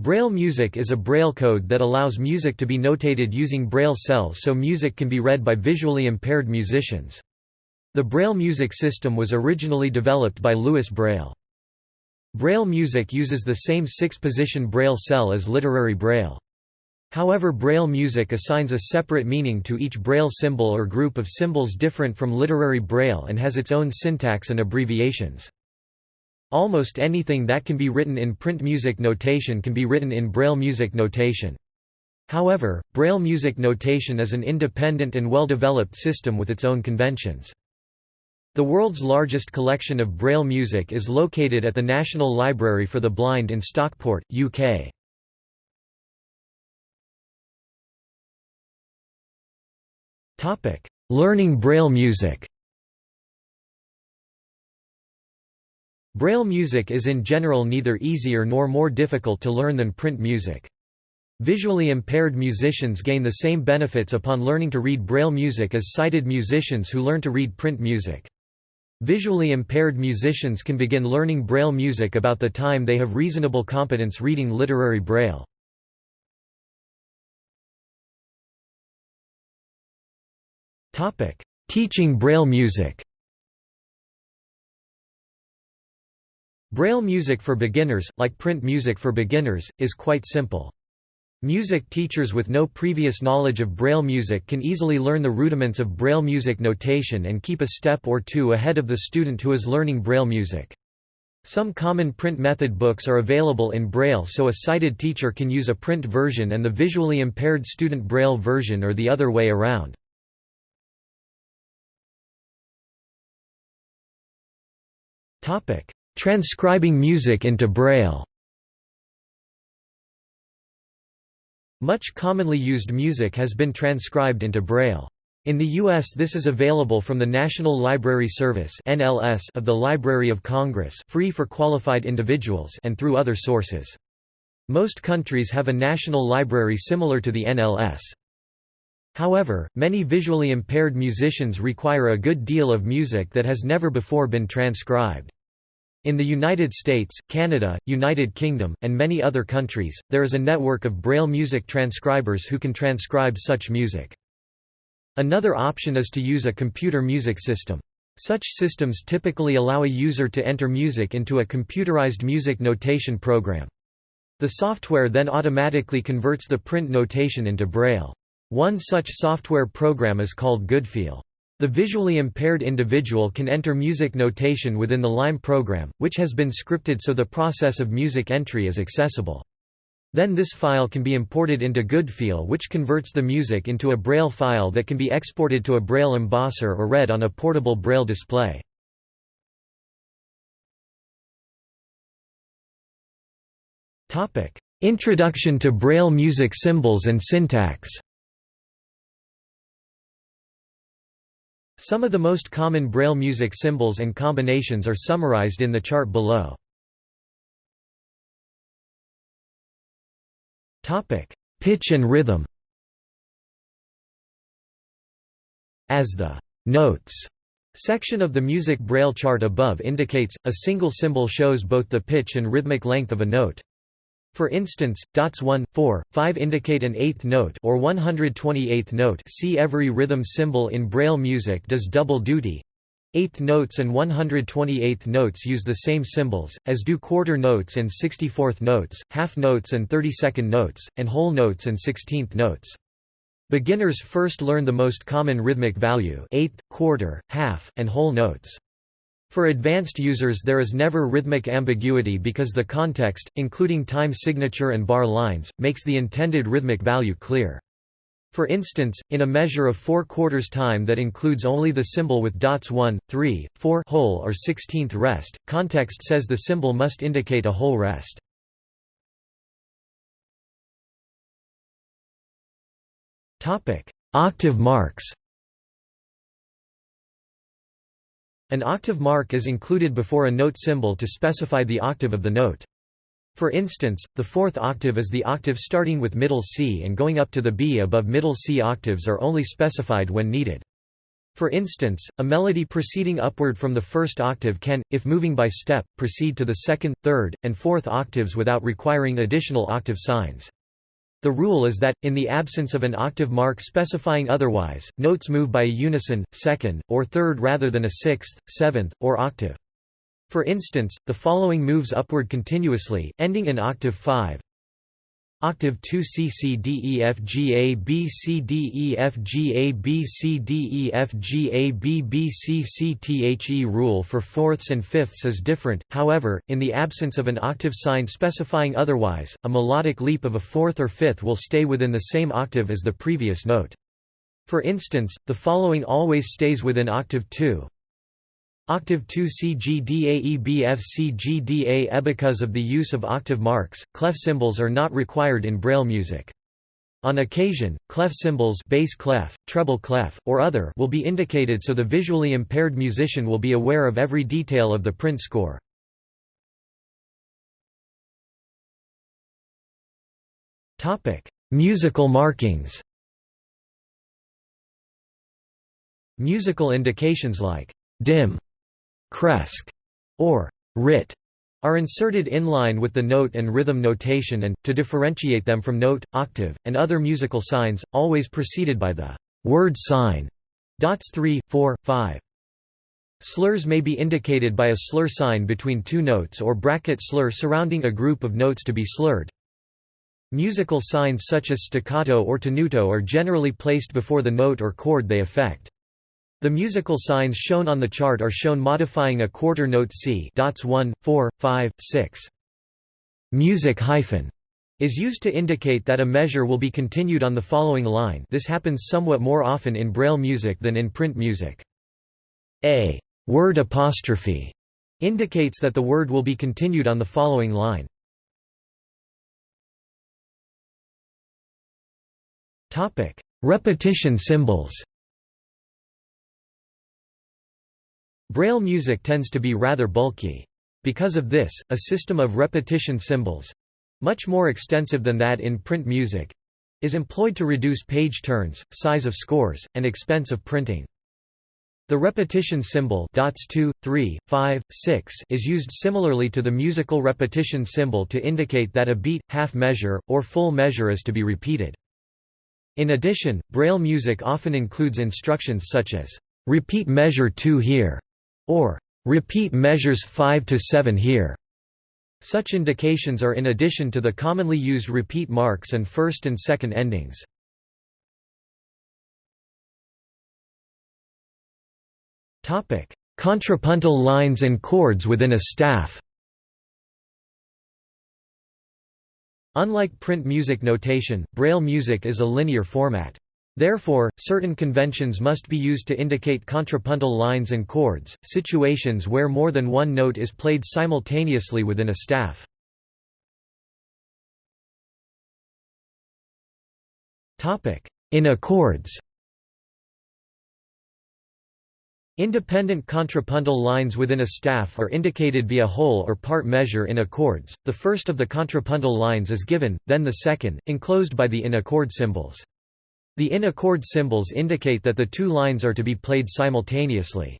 Braille music is a Braille code that allows music to be notated using Braille cells so music can be read by visually impaired musicians. The Braille music system was originally developed by Louis Braille. Braille music uses the same six-position Braille cell as literary Braille. However Braille music assigns a separate meaning to each Braille symbol or group of symbols different from literary Braille and has its own syntax and abbreviations. Almost anything that can be written in print music notation can be written in Braille music notation. However, Braille music notation is an independent and well-developed system with its own conventions. The world's largest collection of Braille music is located at the National Library for the Blind in Stockport, UK. Learning Braille music Braille music is in general neither easier nor more difficult to learn than print music. Visually impaired musicians gain the same benefits upon learning to read Braille music as sighted musicians who learn to read print music. Visually impaired musicians can begin learning Braille music about the time they have reasonable competence reading literary Braille. Teaching Braille music Braille music for beginners, like print music for beginners, is quite simple. Music teachers with no previous knowledge of Braille music can easily learn the rudiments of Braille music notation and keep a step or two ahead of the student who is learning Braille music. Some common print method books are available in Braille so a sighted teacher can use a print version and the visually impaired student Braille version or the other way around. Transcribing music into Braille Much commonly used music has been transcribed into Braille. In the U.S. this is available from the National Library Service of the Library of Congress free for qualified individuals and through other sources. Most countries have a national library similar to the NLS. However, many visually impaired musicians require a good deal of music that has never before been transcribed. In the United States, Canada, United Kingdom, and many other countries, there is a network of Braille music transcribers who can transcribe such music. Another option is to use a computer music system. Such systems typically allow a user to enter music into a computerized music notation program. The software then automatically converts the print notation into Braille. One such software program is called Goodfeel. The visually impaired individual can enter music notation within the LIME program, which has been scripted so the process of music entry is accessible. Then this file can be imported into Goodfeel which converts the music into a Braille file that can be exported to a Braille embosser or read on a portable Braille display. Introduction to Braille music symbols and syntax Some of the most common Braille music symbols and combinations are summarized in the chart below. Pitch and rhythm As the «notes» section of the music Braille chart above indicates, a single symbol shows both the pitch and rhythmic length of a note. For instance, dots 1, 4, 5 indicate an eighth note or 128th note see every rhythm symbol in Braille music does double duty. Eighth notes and 128th notes use the same symbols, as do quarter notes and 64th notes, half notes and 32nd notes, and whole notes and 16th notes. Beginners first learn the most common rhythmic value eighth, quarter, half, and whole notes. For advanced users there is never rhythmic ambiguity because the context, including time signature and bar lines, makes the intended rhythmic value clear. For instance, in a measure of 4 quarters time that includes only the symbol with dots 1, 3, 4 whole or 16th rest, context says the symbol must indicate a whole rest. Octave marks An octave mark is included before a note symbol to specify the octave of the note. For instance, the fourth octave is the octave starting with middle C and going up to the B above middle C octaves are only specified when needed. For instance, a melody proceeding upward from the first octave can, if moving by step, proceed to the second, third, and fourth octaves without requiring additional octave signs. The rule is that, in the absence of an octave mark specifying otherwise, notes move by a unison, second, or third rather than a sixth, seventh, or octave. For instance, the following moves upward continuously, ending in octave 5, Octave 2 C C D E F G A B C D E F G A B C D E F G A B B C C T H E rule for fourths and fifths is different, however, in the absence of an octave sign specifying otherwise, a melodic leap of a fourth or fifth will stay within the same octave as the previous note. For instance, the following always stays within octave 2, Octave 2 CGDAEBFCGDA Because of the use of octave marks, clef symbols are not required in Braille music. On occasion, clef symbols bass clef, treble clef, or other will be indicated so the visually impaired musician will be aware of every detail of the print score. Musical markings Musical indications like dim cresc or rit are inserted in line with the note and rhythm notation and, to differentiate them from note, octave, and other musical signs, always preceded by the word sign. Dots 3, 4, 5. Slurs may be indicated by a slur sign between two notes or bracket slur surrounding a group of notes to be slurred. Musical signs such as staccato or tenuto are generally placed before the note or chord they affect. The musical signs shown on the chart are shown modifying a quarter note C dots 1, 4, 5, 6. Music hyphen is used to indicate that a measure will be continued on the following line this happens somewhat more often in Braille music than in print music. A word apostrophe indicates that the word will be continued on the following line. Repetition symbols Braille music tends to be rather bulky. Because of this, a system of repetition symbols—much more extensive than that in print music—is employed to reduce page turns, size of scores, and expense of printing. The repetition symbol dots 2, 3, 5, 6 is used similarly to the musical repetition symbol to indicate that a beat, half measure, or full measure is to be repeated. In addition, Braille music often includes instructions such as, "'Repeat measure 2 here' or repeat measures 5 to 7 here. Such indications are in addition to the commonly used repeat marks and first and second endings. Topic: Contrapuntal lines and chords within a staff. Unlike print music notation, Braille music is a linear format. Therefore, certain conventions must be used to indicate contrapuntal lines and chords, situations where more than one note is played simultaneously within a staff. In accords Independent contrapuntal lines within a staff are indicated via whole or part measure in accords, the first of the contrapuntal lines is given, then the second, enclosed by the in accord symbols. The in accord symbols indicate that the two lines are to be played simultaneously.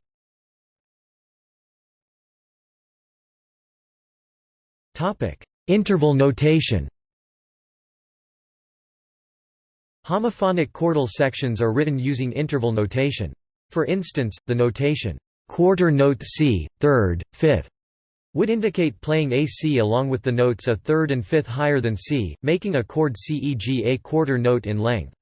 Interval notation Homophonic chordal sections are written using interval notation. For instance, the notation, quarter note C, third, fifth, would indicate playing a C along with the notes a third and fifth higher than C, making a chord CEG a quarter note in length.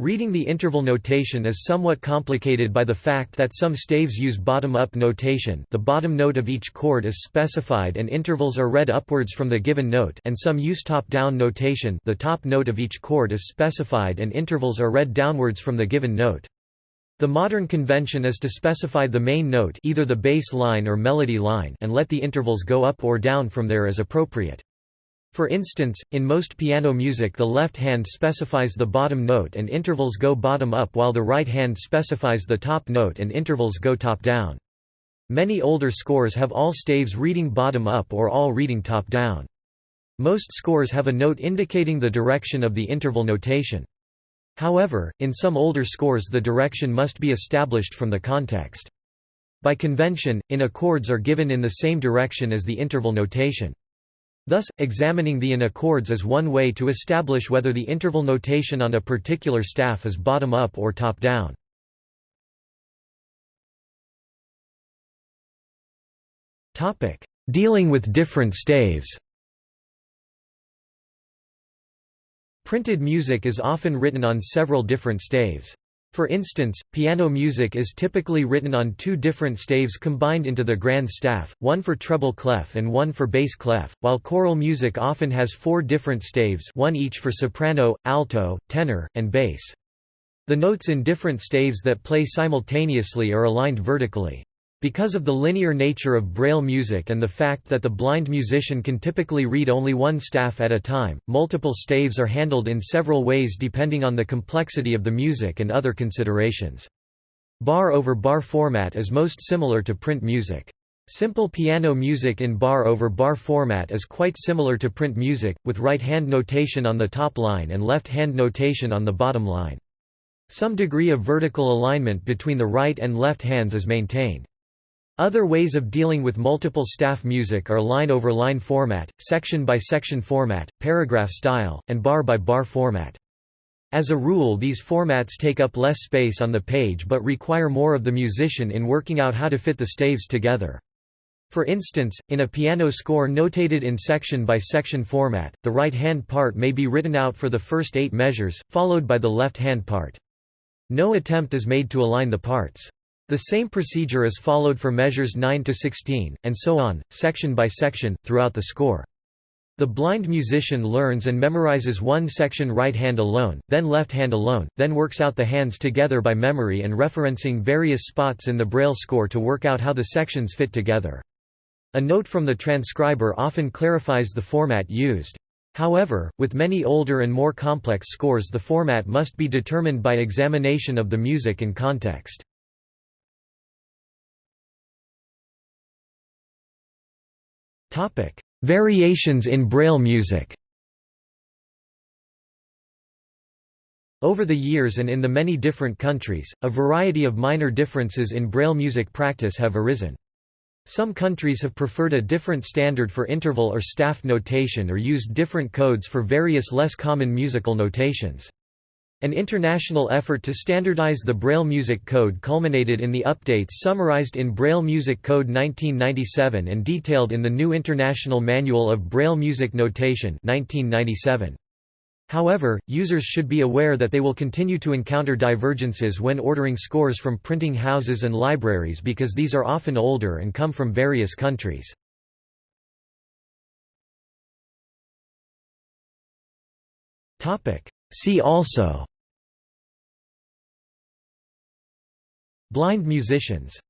Reading the interval notation is somewhat complicated by the fact that some staves use bottom-up notation the bottom note of each chord is specified and intervals are read upwards from the given note and some use top-down notation the top note of each chord is specified and intervals are read downwards from the given note. The modern convention is to specify the main note either the bass line or melody line and let the intervals go up or down from there as appropriate. For instance, in most piano music the left hand specifies the bottom note and intervals go bottom up while the right hand specifies the top note and intervals go top down. Many older scores have all staves reading bottom up or all reading top down. Most scores have a note indicating the direction of the interval notation. However, in some older scores the direction must be established from the context. By convention, in accords are given in the same direction as the interval notation. Thus, examining the in accords is one way to establish whether the interval notation on a particular staff is bottom-up or top-down. Dealing with different staves Printed music is often written on several different staves. For instance, piano music is typically written on two different staves combined into the grand staff, one for treble clef and one for bass clef, while choral music often has four different staves one each for soprano, alto, tenor, and bass. The notes in different staves that play simultaneously are aligned vertically. Because of the linear nature of Braille music and the fact that the blind musician can typically read only one staff at a time, multiple staves are handled in several ways depending on the complexity of the music and other considerations. Bar over bar format is most similar to print music. Simple piano music in bar over bar format is quite similar to print music, with right-hand notation on the top line and left-hand notation on the bottom line. Some degree of vertical alignment between the right and left hands is maintained. Other ways of dealing with multiple staff music are line-over-line -line format, section-by-section -section format, paragraph style, and bar-by-bar -bar format. As a rule these formats take up less space on the page but require more of the musician in working out how to fit the staves together. For instance, in a piano score notated in section-by-section -section format, the right-hand part may be written out for the first eight measures, followed by the left-hand part. No attempt is made to align the parts. The same procedure is followed for measures 9 to 16, and so on, section by section, throughout the score. The blind musician learns and memorizes one section right hand alone, then left hand alone, then works out the hands together by memory and referencing various spots in the Braille score to work out how the sections fit together. A note from the transcriber often clarifies the format used. However, with many older and more complex scores the format must be determined by examination of the music and context. Topic: Variations in Braille music. Over the years and in the many different countries, a variety of minor differences in Braille music practice have arisen. Some countries have preferred a different standard for interval or staff notation or used different codes for various less common musical notations. An international effort to standardize the Braille Music Code culminated in the updates summarized in Braille Music Code 1997 and detailed in the new International Manual of Braille Music Notation 1997. However, users should be aware that they will continue to encounter divergences when ordering scores from printing houses and libraries because these are often older and come from various countries. See also Blind musicians